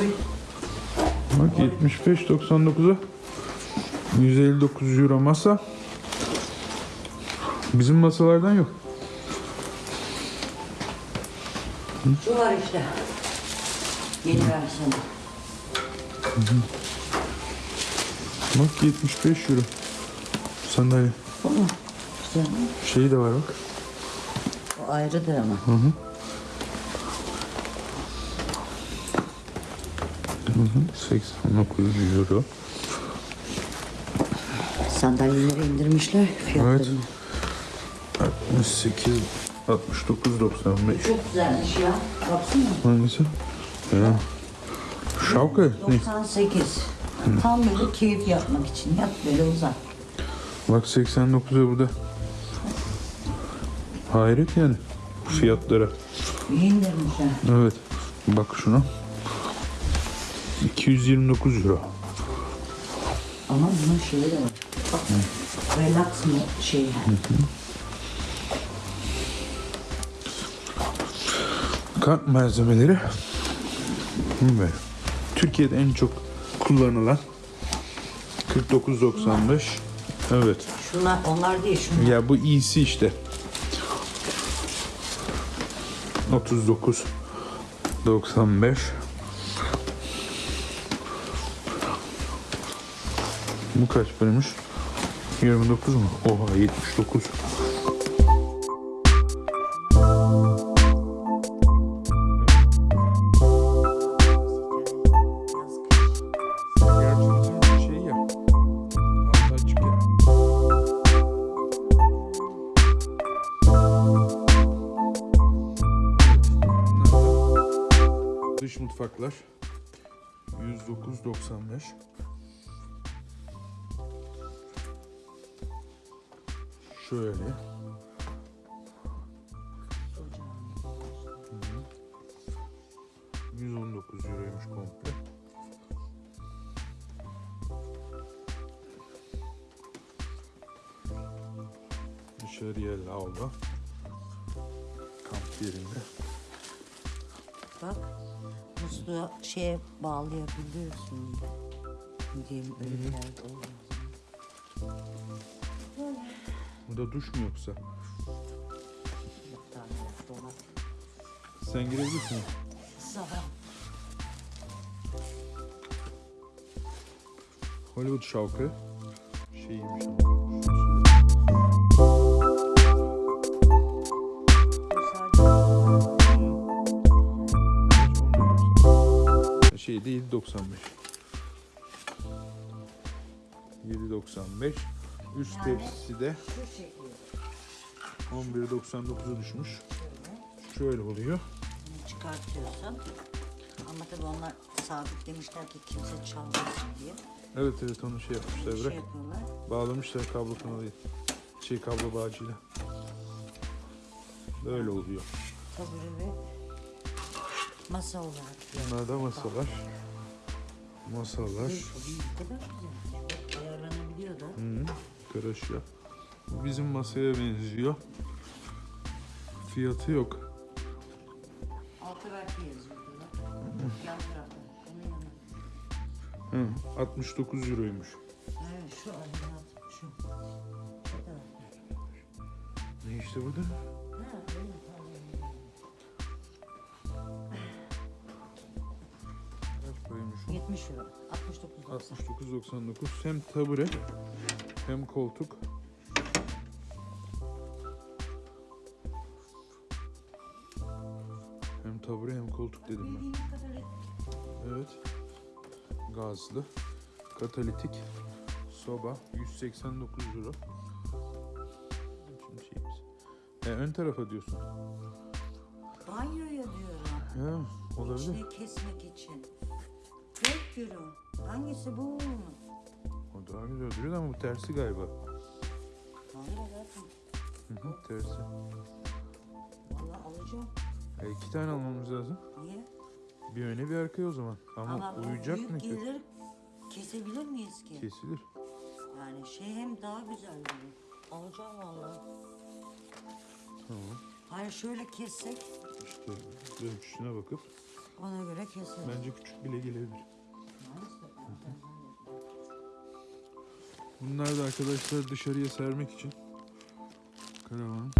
75.99'a 159 euro masa. Bizim masalardan yok. Şu var işte. Yeni versiyonu. Bak 75 euro. Sandalye. Mu? Güzel. Şeyi de var bak. O ayrıdır ama. Hı hı. Hı hı. 89 euro. Sandalyeleri indirmişler fiyatlarını. Evet. 68 69.95 Çok güzelmiş ya. Baksana. Hangisi? Ya. Şavka ne? 98. Tam böyle keyif yapmak için. Yat böyle uzak. Bak 89'a burada. Hayret yani fiyatlara. İyi indirmişler. Evet. Bak şuna. 229 euro. Ama bunun şeyi de var. Bak. Relax mı şeyi. Kamp malzemeleri. Böyle. Türkiye'de en çok kullanılan 49.95. Evet. Şunlar onlar değil şunlar. Ya bu iyisi işte. 39 95 Bu kaç paraymış? 29 mu? Oha 79. Gerçi şey ya. Altı açık ya. Bunlar da Dış mutfaklar 109.95 Şöyle Hı. 119 euroymuş komple. Dışarıya lavabo. Kamp yerinde. Bak. Musluğu şeye bağlayabiliyorsun. Diyeyim öyle bir yerde olmaz. Bu da duş mu yoksa? Sen girebilirsin. Hollywood şavkı. Şeyiymiş ama. Şey değil 95. 7.95. Üst tepsisi de Şu şekilde. 11.99'a düşmüş. Şöyle oluyor. Çıkartıyorsun. Ama tabii onlar sabitlemişler ki kimse çalmasın diye. Evet evet onu şey yapmışlar şey bırak. yapıyorlar. Bağlamışlar kablo kanalıyla. Şey kablo bağcıyla. Böyle oluyor. Tabure ve masa olarak. Bunlar da masalar. Masalar. Ne kadar güzel. Bu bizim masaya benziyor. Fiyatı yok. Altı belki yazıyor. Yan tarafta. Hı, 69 euroymuş. Evet şu. Ne işte burada? Ha, öyle tamam. Kaç paraymış o? 70 euro. 69 69.99 hem tabure hem koltuk. Hem tabure hem koltuk dedim ben. Evet. Gazlı. Katalitik. Soba. 189 euro. Şimdi şeyimiz. E, ön tarafa diyorsun. banyoya diyorum. Ha, olabilir. İçine kesmek için. 4 euro. Hangisi bu mu? Daha güzel duruyor ama bu tersi galiba. Hayır zaten. Hı hı, tersi. Vallahi alacağım. E, iki tane almamız lazım. Niye? Bir öne bir arkaya o zaman. Ama, bu uyuyacak mı ki? gelir kesebilir miyiz ki? Kesilir. Yani şey hem daha güzel böyle. Alacağım vallahi. Tamam. Hayır şöyle kessek İşte ölçüsüne bakıp ona göre keseriz. bence küçük bile gelebilir. Neyse, Bunlar da arkadaşlar dışarıya sermek için. Karavan.